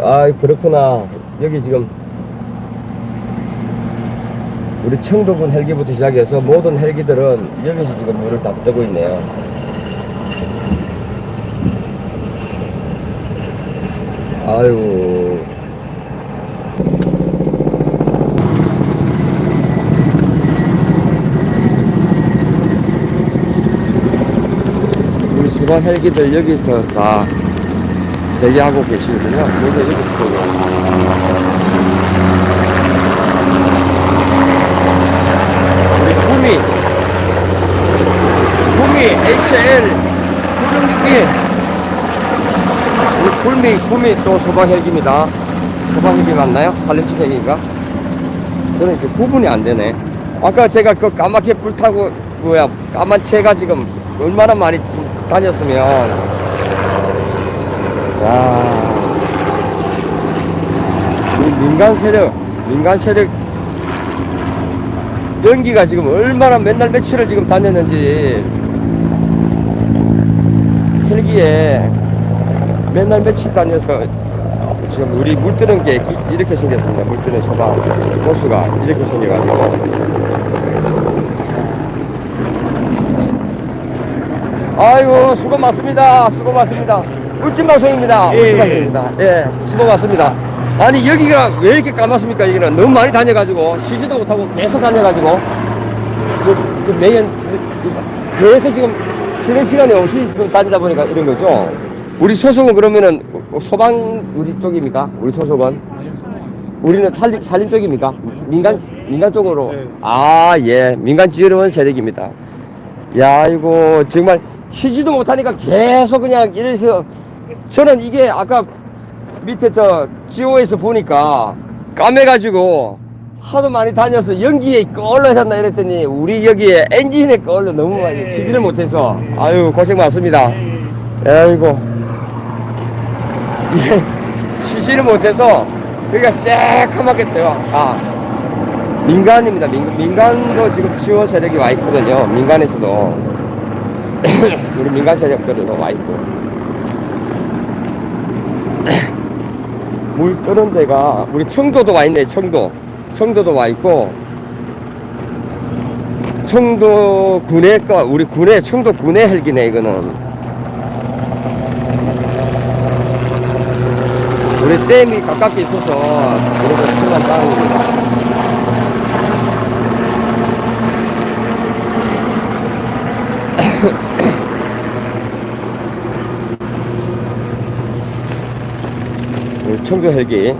아 그렇구나. 여기 지금 우리 청도군 헬기부터 시작해서 모든 헬기들은 여기서 지금 물을 다 뜨고 있네요. 아유. 우리 수방 헬기들 여기서 다 대기하고 계시거든요. 여기서 보고. 우리 구미, 구미 HL 966이 우리 구미, 구미 또 소방 헬기입니다. 소방 헬기 맞나요? 살림집 헬기인가? 저는 이렇게 구분이 안 되네. 아까 제가 그 까맣게 불타고 뭐야 까만 채가 지금 얼마나 많이 다녔으면 와이 민간 세력 민간 세력 연기가 지금 얼마나 맨날 며칠을 지금 다녔는지 헬기에 맨날 며칠 다녀서 지금 우리 물 뜨는 게 기- 이렇게 생겼습니다. 물 뜨는 소방 호수가 이렇게 생겨가지고 아이고 수고 많습니다. 수고 많습니다. 울진 방송입니다. 예, 울진 예. 방송입니다. 예, 수고 많습니다. 아니 여기가 왜 이렇게 까맣습니까? 여기는 너무 많이 다녀가지고 쉬지도 못하고 계속 다녀가지고 저, 저 매년 저- 계속 지금 쉬는 시간이 없이 지금 다니다 보니까 이런 거죠. 우리 소속은 그러면은 소방 우리 쪽입니까? 우리 소속은 우리는 산림, 산림 쪽입니까? 민간 민간 쪽으로 네. 아예 민간 지원 세력입니다. 야 이거 정말 쉬지도 못하니까 계속 그냥 이래서 저는 이게 아까 밑에 저 지오에서 보니까 까매가지고 하도 많이 다녀서 연기에 끌러졌나 이랬더니 우리 여기에 엔진에 끌러 너무 많이 네. 쉬지를 못해서 아유 고생 많습니다. 아이고 이게 쉬지를 못해서 여기가 새카맣게 떠요. 아 민간입니다. 민, 민간도 지금 지원 세력이 와 있거든요. 민간에서도 우리 민간 세력들도 와 있고 물 뜨는 데가 우리 청도도 와 있네. 청도 청도도 와 있고 청도 군의 거 우리 군의 청도 군의 헬기네 이거는 우리 댐이 가깝게 있어서 우리가 순간 땅입니다. 우리 청도 헬기